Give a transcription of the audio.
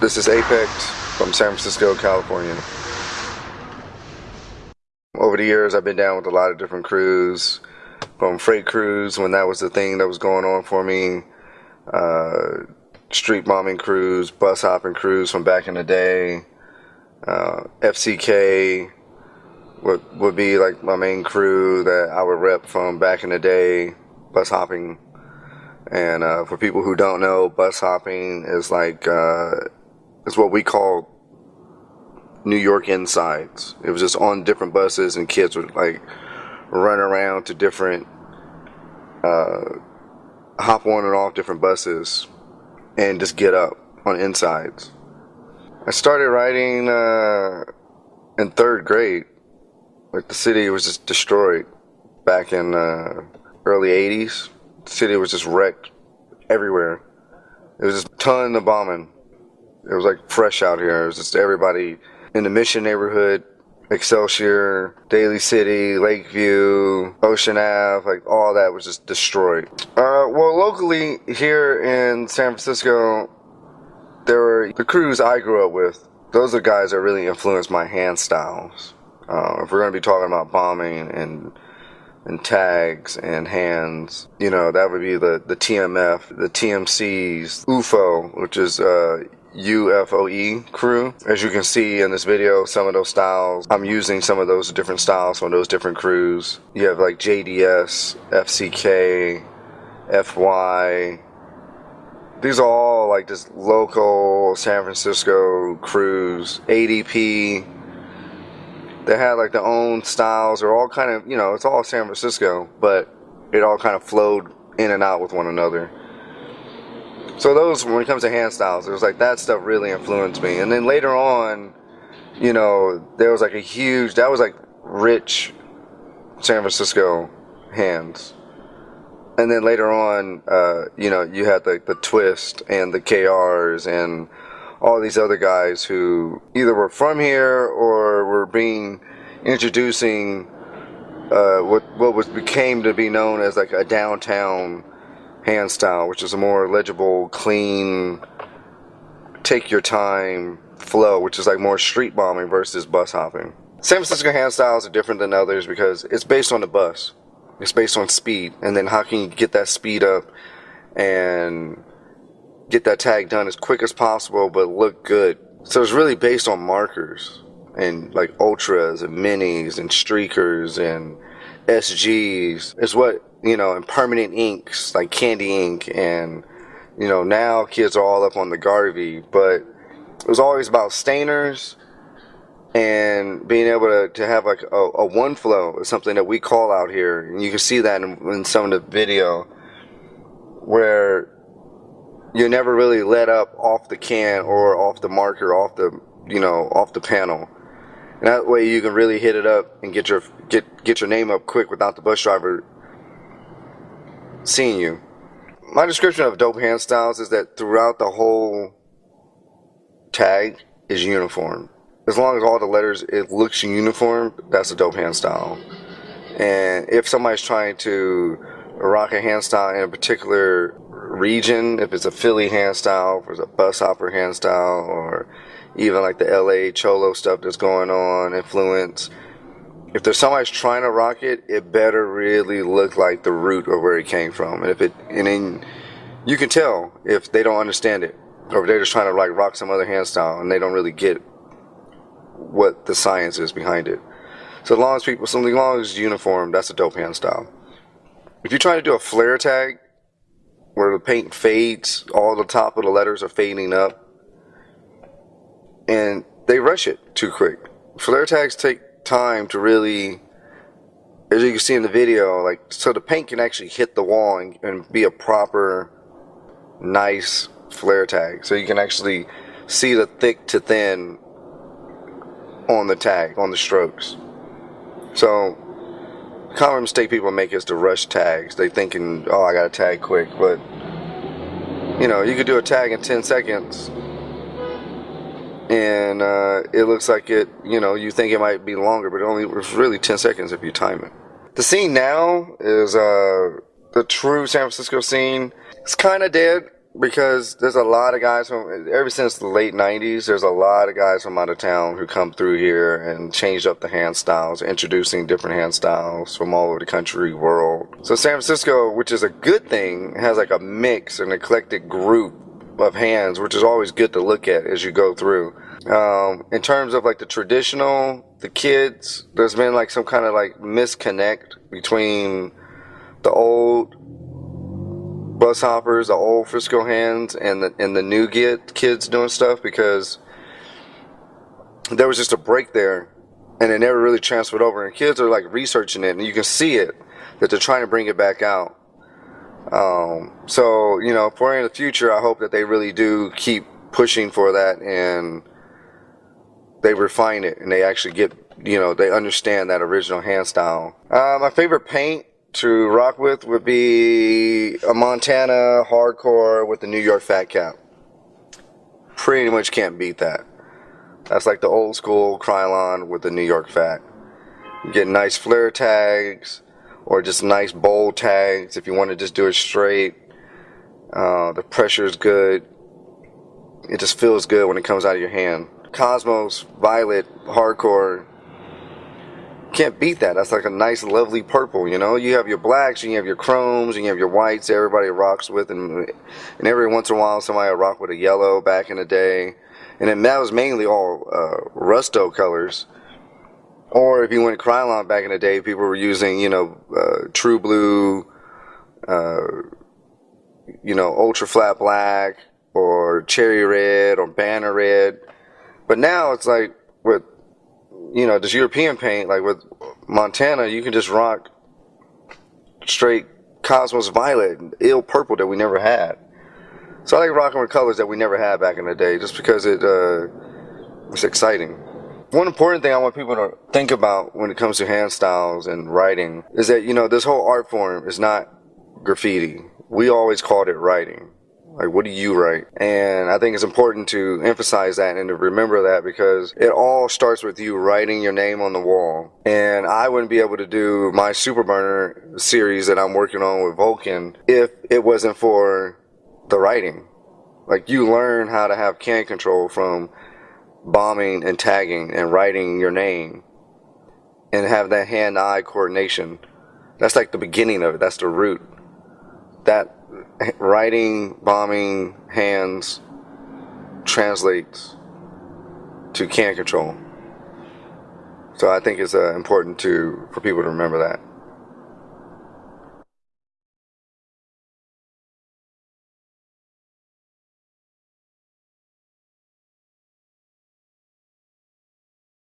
This is Apex from San Francisco, California. Over the years, I've been down with a lot of different crews, from freight crews when that was the thing that was going on for me, uh, street bombing crews, bus hopping crews from back in the day, uh, FCK would, would be like my main crew that I would rep from back in the day, bus hopping. And uh, for people who don't know, bus hopping is like uh, it's what we call New York insides. It was just on different buses, and kids would like run around to different, uh, hop on and off different buses, and just get up on insides. I started riding uh, in third grade. Like the city was just destroyed back in uh, early '80s. The city was just wrecked everywhere. It was just a ton of bombing it was like fresh out here. It was just everybody in the Mission neighborhood, Excelsior, Daly City, Lakeview, Ocean Ave, like all that was just destroyed. Uh, well, locally here in San Francisco, there were the crews I grew up with. Those are guys that really influenced my hand styles. Uh, if we're going to be talking about bombing and and tags and hands, you know, that would be the, the TMF, the TMCs, UFO, which is uh, UFOE crew. As you can see in this video, some of those styles, I'm using some of those different styles from those different crews. You have like JDS, FCK, FY. These are all like just local San Francisco crews. ADP. They had like their own styles. They're all kind of, you know, it's all San Francisco, but it all kind of flowed in and out with one another. So those, when it comes to hand styles, it was like that stuff really influenced me. And then later on, you know, there was like a huge, that was like rich San Francisco hands. And then later on, uh, you know, you had the, the Twist and the KRs and all these other guys who either were from here or were being introducing uh, what what was became to be known as like a downtown hand style, which is a more legible, clean, take your time flow, which is like more street bombing versus bus hopping. San Francisco hand styles are different than others because it's based on the bus. It's based on speed, and then how can you get that speed up and get that tag done as quick as possible, but look good. So it's really based on markers and like ultras and minis and streakers and SGs. It's what you know, and permanent inks like candy ink, and you know now kids are all up on the Garvey, but it was always about stainers and being able to, to have like a, a one flow is something that we call out here, and you can see that in, in some of the video where you never really let up off the can or off the marker, off the you know off the panel. And that way you can really hit it up and get your get get your name up quick without the bus driver seeing you. My description of dope hand styles is that throughout the whole tag is uniform. As long as all the letters it looks uniform, that's a dope hand style. And if somebody's trying to rock a hand style in a particular region, if it's a Philly hand style, if it's a bus hopper hand style, or even like the LA Cholo stuff that's going on, influence, if there's somebody's trying to rock it, it better really look like the root of where it came from. And if it, and then you can tell if they don't understand it, or if they're just trying to like rock some other hand style and they don't really get what the science is behind it. So as long as people, something long as uniform, that's a dope hand style. If you're trying to do a flare tag, where the paint fades, all the top of the letters are fading up, and they rush it too quick. Flare tags take time to really, as you can see in the video, like so the paint can actually hit the wall and, and be a proper, nice flare tag. So you can actually see the thick to thin on the tag, on the strokes. So, common mistake people make is to rush tags. They thinking, oh, I got to tag quick, but you know, you could do a tag in 10 seconds and uh, it looks like it, you know, you think it might be longer, but it only was really 10 seconds if you time it. The scene now is uh, the true San Francisco scene. It's kind of dead. because there's a lot of guys from ever since the late '90s. There's a lot of guys from out of town who come through here and changed up the hand styles, introducing different hand styles from all over the country, world. So San Francisco, which is a good thing, has like a mix, an eclectic group of hands, which is always good to look at as you go through. Um, in terms of like the traditional, the kids, there's been like some kind of like misconnect between the old bus hoppers, the old Frisco hands, and the and the new get kids doing stuff because there was just a break there, and it never really transferred over. And kids are like researching it, and you can see it that they're trying to bring it back out. Um, so you know, for in the future, I hope that they really do keep pushing for that and they refine it and they actually get you know they understand that original hand style. Uh, my favorite paint to rock with would be a Montana hardcore with the New York Fat Cap. Pretty much can't beat that. That's like the old school Krylon with the New York Fat. You get nice flare tags or just nice bold tags if you want to just do it straight. Uh, the pressure is good. It just feels good when it comes out of your hand. Cosmos Violet Hardcore can't beat that. That's like a nice, lovely purple. You know, you have your blacks, you have your chromes, and you have your whites. Everybody rocks with, and and every once in a while, somebody will rock with a yellow. Back in the day, and then that was mainly all uh, Rusto colors. Or if you went Krylon back in the day, people were using, you know, uh, True Blue, uh, you know, Ultra Flat Black, or Cherry Red, or Banner Red. But now it's like with you know, this European paint, like with Montana, you can just rock straight Cosmos Violet, and ill purple that we never had. So I like rocking with colors that we never had back in the day, just because it uh, it's exciting. One important thing I want people to think about when it comes to hand styles and writing is that you know this whole art form is not graffiti. We always called it writing. Like, what do you write? And I think it's important to emphasize that and to remember that because it all starts with you writing your name on the wall. And I wouldn't be able to do my Super Burner series that I'm working on with Vulcan if it wasn't for the writing. Like, you learn how to have can control from bombing and tagging and writing your name and have that hand eye coordination. That's like the beginning of it, that's the root. That writing, bombing, hands translates to can control. So I think it's uh, important to for people to remember that.